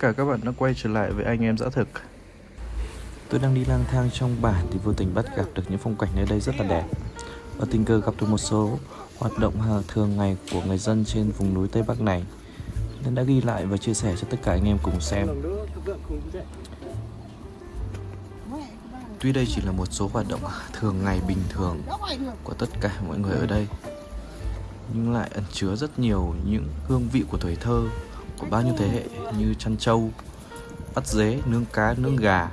cả các bạn đã quay trở lại với anh em dã thực. Tôi đang đi lang thang trong bản thì vô tình bắt gặp được những phong cảnh nơi đây rất là đẹp. Và tình cờ gặp được một số hoạt động thường ngày của người dân trên vùng núi Tây Bắc này. Nên đã ghi lại và chia sẻ cho tất cả anh em cùng xem. Tuy đây chỉ là một số hoạt động thường ngày bình thường của tất cả mọi người ở đây, Nhưng lại ẩn chứa rất nhiều những hương vị của tuổi thơ của bao nhiêu thế hệ như chăn trâu, bắt dế, nướng cá, nướng gà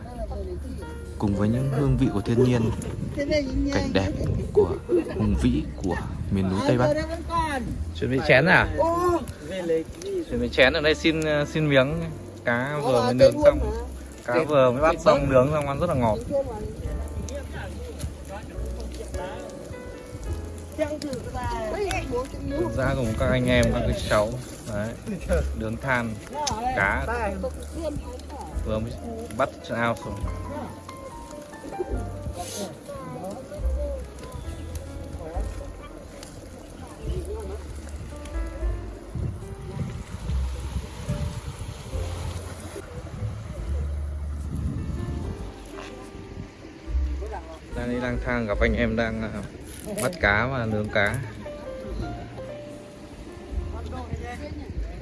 cùng với những hương vị của thiên nhiên, cảnh đẹp của hùng vĩ của miền núi Tây Bắc. Chuẩn bị chén à? Chuẩn bị chén ở đây xin xin miếng cá vừa mới nướng xong, cá vừa mới bắt xong nướng xong ăn rất là ngọt. Thực ra cùng các anh em, các cái cháu, đấy nướng than, cá. Vừa mới bắt ao xuống. Đang đi lang thang gặp anh em đang à, bắt cá và nướng cá.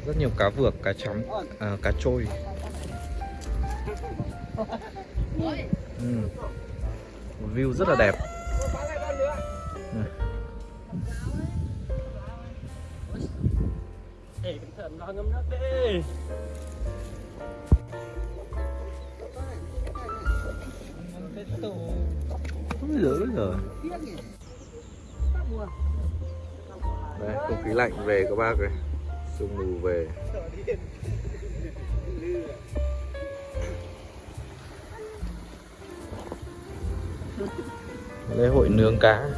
Rất nhiều cá vược cá chấm à, cá trôi. Ừ. view rất là đẹp. Ừ. Ê, cẩn thận lo ngâm nước đi. Ôi giời ơi rồi. Đây, không khí lạnh về các bác ơi. Sương mù về. Lễ hội nướng cá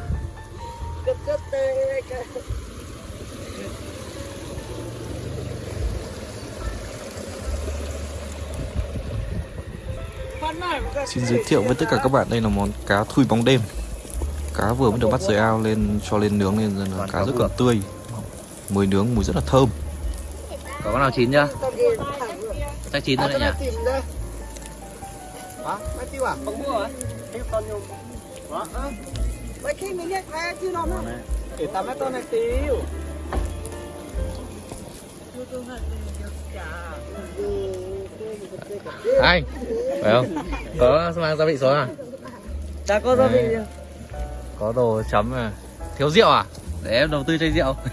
Xin giới thiệu với tất cả các bạn đây là món cá thui bóng đêm. Cá vừa mới được bắt dưới ao lên cho lên nướng nên là cá rất còn tươi. Mùi nướng mùi rất là thơm. Có con nào chín chưa? Chắc chín rồi đấy nhỉ? Để Anh, phải không? Có mang gia vị xuống à? Ta có gia vị. Có đồ chấm à? Thiếu rượu à? Để em đầu tư chai rượu?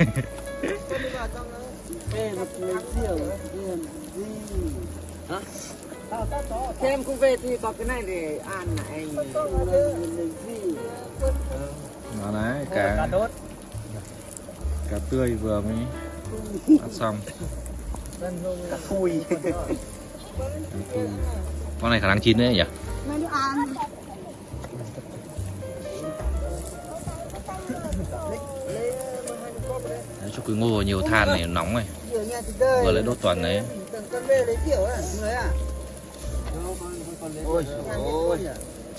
Thế em cũng về thì có cái này để ăn này? Đó đấy, Cá cá, đốt. cá tươi vừa mới ăn xong Cá thui. Con này khả năng chín đấy nhỉ? Đấy, cho quý ngô nhiều than này nóng này Vừa lấy đốt toàn đấy.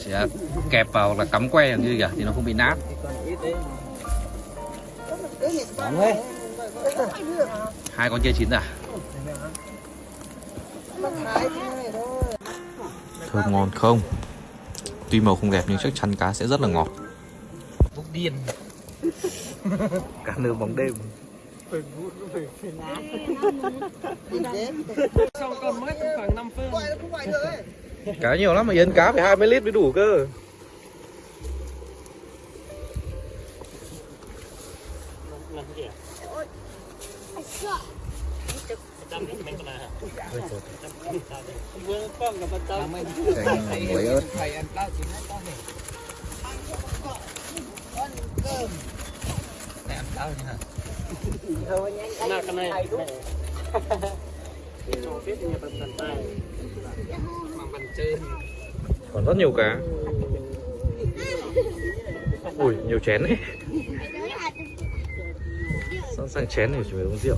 Chỉ là kẹp vào là cắm que như kìa thì nó không bị nát. Hai con kia chín à? Thơm ngon không? Tuy màu không đẹp nhưng chắc chắn cá sẽ rất là ngọt Bốc điên Cá nướng bóng đêm Xong còn mất khoảng 5 phân. Cá nhiều lắm mà Yến cá phải 20 lít mới đủ cơ biết nhà bạn tận tay. Mà bạn chơi. Còn rất nhiều cá Ui, nhiều chén đấy Sẵn sàng chén để chuẩn bị uống rượu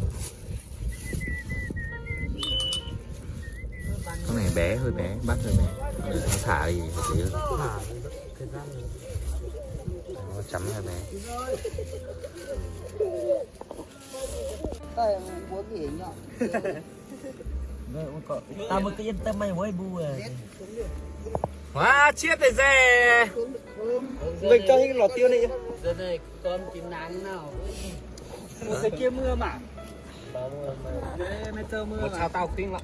Con này bé, hơi bé, bắt hơi bé. Con này nó thả thì hợp lý hơn Nó chấm hơi bé. Tao mới cứ yên tâm mày với bu à Quá chết rồi dè. Mình cho những lò tiêu này giờ này con chín nắng nào. Cái kia mưa mà một sao tao tiếng lắm.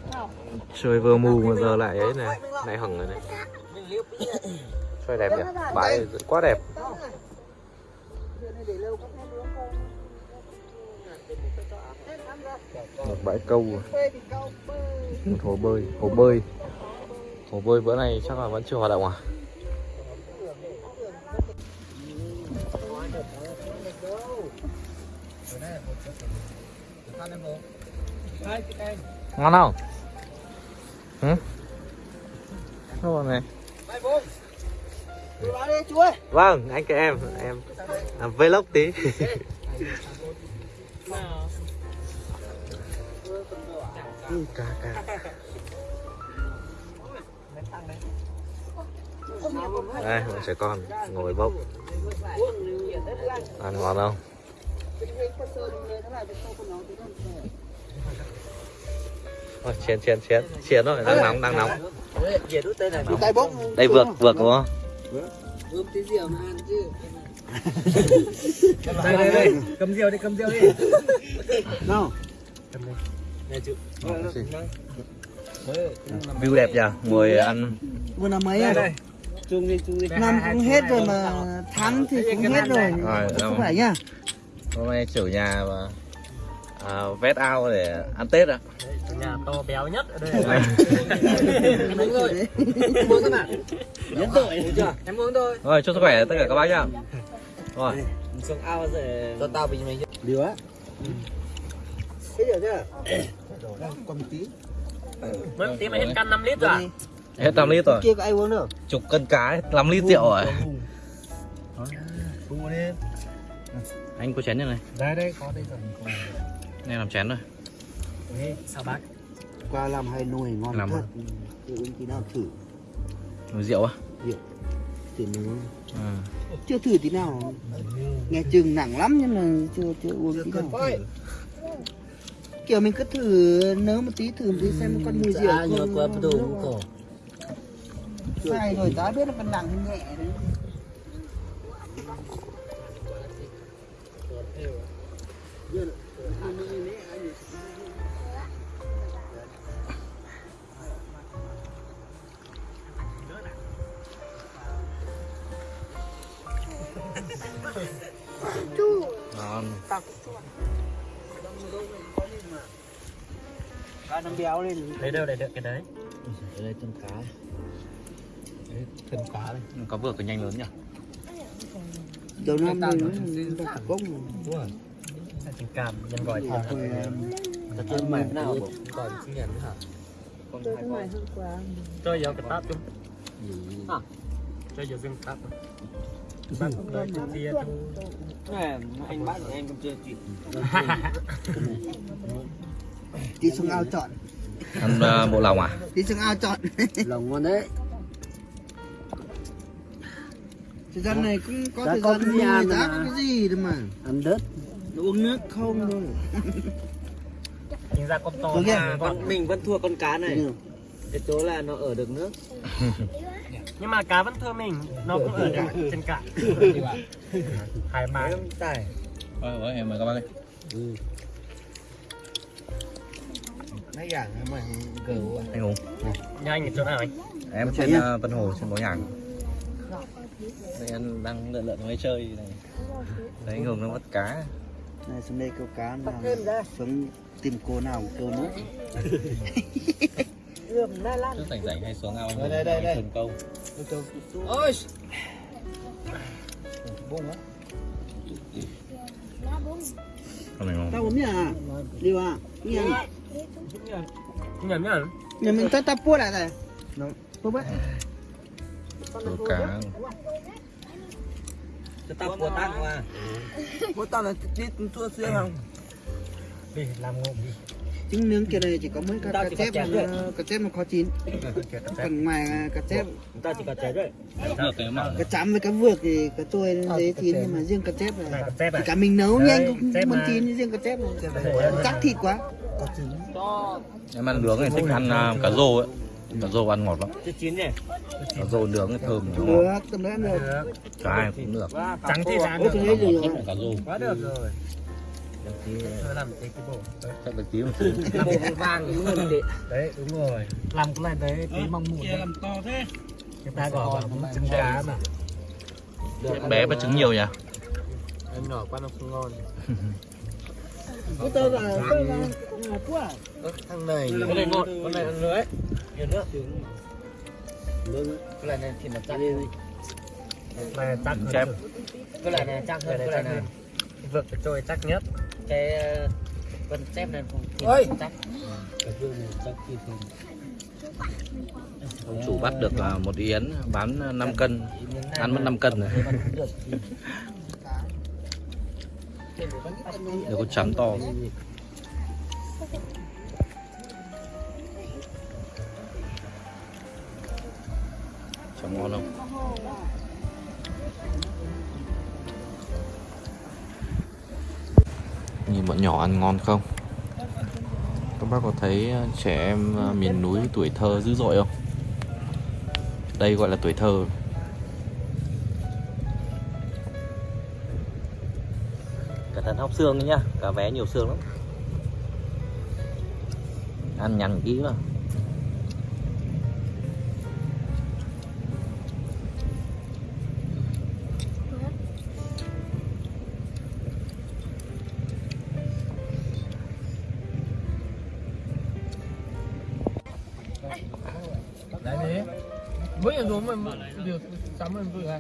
Trời vừa mù mà giờ lại ấy này Lại hỏng rồi này Trời đẹp nhỉ? Bãi quá đẹp. Một bãi câu à? Một hồ bơi Hồ bơi. Hồ bơi bữa nay chắc là vẫn chưa hoạt động à? Ngon không? Ừ? Ngon này. Vâng, anh kể em. Em làm vlog tí. Ừ, cá cá đây một trẻ con ngồi bốc. Ăn ngon không? Ôi, chén chén chén chén rồi đang nóng đang nóng. Này đây vượt vượt đúng không? Ướm tí rượu mà ăn chứ? Đây đây đây. Cầm rượu đi cầm rượu đi. Nào. View đẹp nhỉ ngồi ăn. Vừa năm mấy à? chung đi chung đi. Năm cũng hết rồi mà tháng thì cũng hết rồi. Rồi, không phải nhá hôm nay chủ nhà mà à, vét ao để ăn tết ạ nhà to béo nhất ở đây đúng rồi em uống không ạ nhấn tội chưa em uống thôi rồi chúc sức khỏe tất cả các bác nhá rồi xuống ao rồi cho tao bị mày điều á thế điều chưa còn một tí mất tí mà hết căn 5 lít rồi à? hết 5 lít rồi kia có ai uống được chục cân cá 5 lít rượu rồi Bù đi anh có chén như này. Đây đây có đây rồi. Này làm chén rồi Ê, sao bác qua làm hai nồi ngon Làm thật. à? Uống tí nào thử. Nồi rượu á? Thử nó à. chưa thử tí nào. Nghe chừng nặng lắm nhưng mà chưa chưa uống tí nào. kiểu mình cứ thử nấu một tí thử một tí xem con mùi rượu qua không đồ nó- cổ sai rồi ta biết là con nặng hay nhẹ đấy ngon. Cá nó béo lên lấy đâu để được cái đấy? Đây chân cá. Thân cá đây. Có vừa cái nhanh lớn nhỉ đầu năm rồi nó nó cốc tình cảm nhân gọi thằng rồi thật chân mày nào còn sinh nhật hả? Cho giờ cái táp chung à cho giờ riêng táp bác đợi cái kia anh bác em cũng chưa kịp tí xuống ao chọn. Ăn uh, bộ lòng à? Tí xuống ao chọn. Lòng ngon đấy thời gian này cũng có Đã thời gian nuôi ăn giá có cái gì đâu mà. Ăn đất. Uống nước không thôi chính ra con to mà con mình vẫn thua con cá này. Ừ. cái chỗ là nó ở được nước. Nhưng mà cá vẫn thưa mình nó cũng ở cả trên cả thoải mái tài ôi ôi em mời các bác đi. Mấy dạng mà cừu anh hùng. Nhanh ở chỗ nào anh? Em trên uh, Vân Hồ trên Bó Nhàng đây anh đang lượn lượn máy chơi này. Đấy anh hùng nó bắt cá. Này xuống đây câu cá nào xuống tìm cô nào câu nước trước rảnh rảnh hay xuống ao anh Đây, đây, đây, đây. câu. Ôi. Này ngon. Tao uống nhá đi à nghe nhầm nhá nhà mình tao tao puốt lại này nó puốt Đồ cá cho tao của tăng qua puốt tao là đi chua xưa không? Đi làm ngộm đi. Trứng nướng kia này chỉ có mấy cá cá chép chép mà cá chép mà khó chín. Còn ngoài cá chép chúng ta chỉ cần trái đấy. Mà cá chấm với cá vược thì cá trôi dễ chín nhưng mà riêng cá chép này là tép thì à cả mình nấu nhanh cũng chép muốn mà. chín riêng cá chép chắc thịt quá. Có trứng. Em ăn nướng này thích ăn à, cá rô ấy cá rô ăn ngọt lắm. Chín nhỉ? Cá rô nướng cái thơm. Được tầm đấy được. Cả ai cũng được. Trắng thì rồi là cá rô quá được rồi. Làm cái cái bộ. Chắc là tí một tí cái bộ vàng. Đúng rồi. Chị đấy đúng rồi. Làm cái này đấy tí mong mụn làm to thế. Người ta gọi là trứng cá mà. Bé và trứng nhiều nhỉ? Em nhỏ quá nó không ngon. Cái tơ là tơ là là quá thằng này. Cái này ngon con này ăn nữa ấy nhiều nước cái này này thì là chắc này chắc Trứng chép. cái này này chắc hơn cái này này vượt cái trôi chắc nhất. Cái ờ, con chép này không thì chắc ông chủ bắt được à, một yến bán 5 cân. ăn mất 5 cân rồi. được con chấm to chấm ngon không Nhìn bọn nhỏ ăn ngon không? Các bác có thấy ờ, trẻ em ờ, miền núi tuổi thơ dữ dội không? Đây gọi là tuổi thơ cẩn thận hóc xương đấy nhá cá vé nhiều xương lắm ăn nhằn kỹ mà điều sắm lên vừa